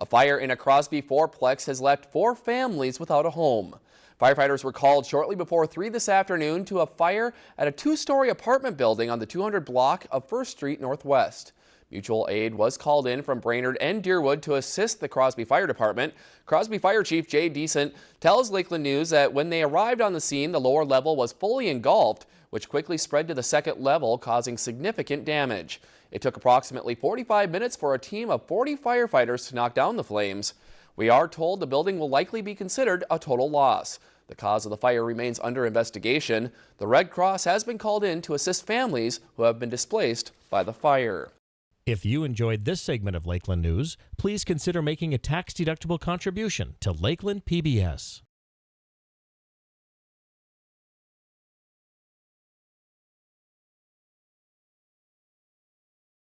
A fire in a Crosby fourplex has left four families without a home. Firefighters were called shortly before 3 this afternoon to a fire at a two-story apartment building on the 200 block of 1st Street Northwest. Mutual aid was called in from Brainerd and Deerwood to assist the Crosby Fire Department. Crosby Fire Chief Jay Decent tells Lakeland News that when they arrived on the scene, the lower level was fully engulfed, which quickly spread to the second level, causing significant damage. It took approximately 45 minutes for a team of 40 firefighters to knock down the flames. We are told the building will likely be considered a total loss. The cause of the fire remains under investigation. The Red Cross has been called in to assist families who have been displaced by the fire. If you enjoyed this segment of Lakeland News, please consider making a tax-deductible contribution to Lakeland PBS.